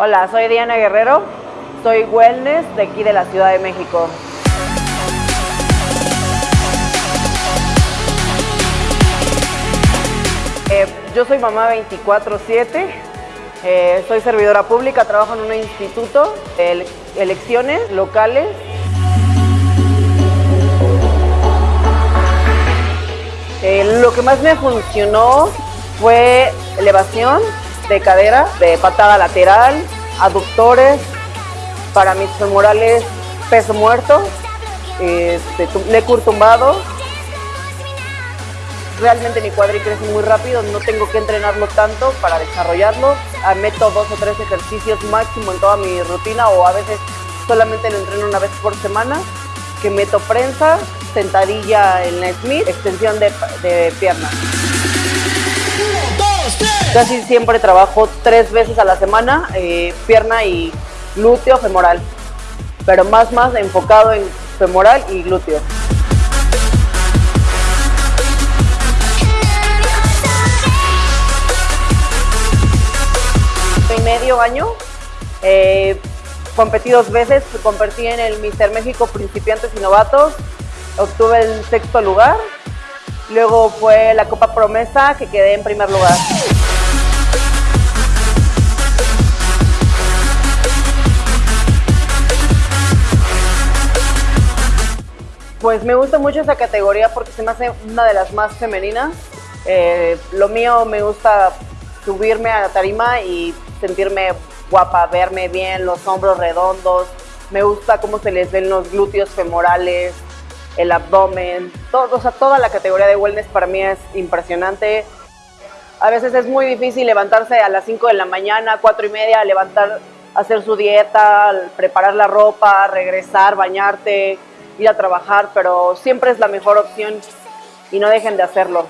Hola, soy Diana Guerrero, soy wellness de aquí de la Ciudad de México. Eh, yo soy mamá 24-7, eh, soy servidora pública, trabajo en un instituto de elecciones locales. Eh, lo que más me funcionó fue elevación de cadera, de patada lateral, aductores, para mis femorales peso muerto, este, lecur tumbado. Realmente mi cuadri crece muy rápido, no tengo que entrenarlo tanto para desarrollarlo. Ah, meto dos o tres ejercicios máximo en toda mi rutina o a veces solamente lo entreno una vez por semana. Que meto prensa, sentadilla en la Smith, extensión de, de pierna. Casi siempre trabajo tres veces a la semana, eh, pierna y glúteo femoral, pero más más enfocado en femoral y glúteo. En medio año, eh, competí dos veces, competí en el Mister México Principiantes y Novatos, obtuve el sexto lugar, luego fue la Copa Promesa que quedé en primer lugar. Pues me gusta mucho esa categoría porque se me hace una de las más femeninas. Eh, lo mío me gusta subirme a la tarima y sentirme guapa, verme bien, los hombros redondos. Me gusta cómo se les ven los glúteos femorales, el abdomen. Todo, o sea, toda la categoría de wellness para mí es impresionante. A veces es muy difícil levantarse a las 5 de la mañana, 4 y media, levantar, hacer su dieta, preparar la ropa, regresar, bañarte, ir a trabajar, pero siempre es la mejor opción y no dejen de hacerlo.